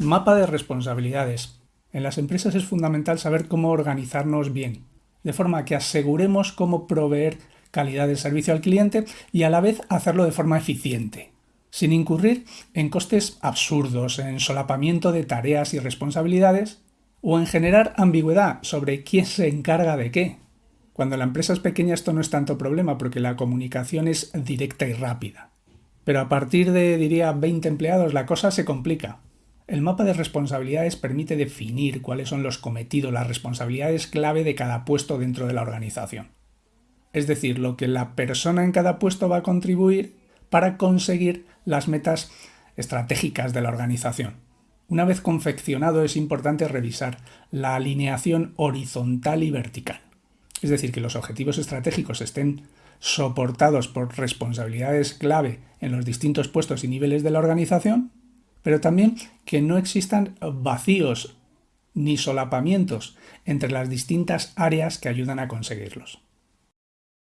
Mapa de responsabilidades. En las empresas es fundamental saber cómo organizarnos bien, de forma que aseguremos cómo proveer calidad de servicio al cliente y a la vez hacerlo de forma eficiente, sin incurrir en costes absurdos, en solapamiento de tareas y responsabilidades o en generar ambigüedad sobre quién se encarga de qué. Cuando la empresa es pequeña esto no es tanto problema porque la comunicación es directa y rápida. Pero a partir de, diría, 20 empleados la cosa se complica. El mapa de responsabilidades permite definir cuáles son los cometidos, las responsabilidades clave de cada puesto dentro de la organización. Es decir, lo que la persona en cada puesto va a contribuir para conseguir las metas estratégicas de la organización. Una vez confeccionado es importante revisar la alineación horizontal y vertical. Es decir, que los objetivos estratégicos estén soportados por responsabilidades clave en los distintos puestos y niveles de la organización pero también que no existan vacíos ni solapamientos entre las distintas áreas que ayudan a conseguirlos.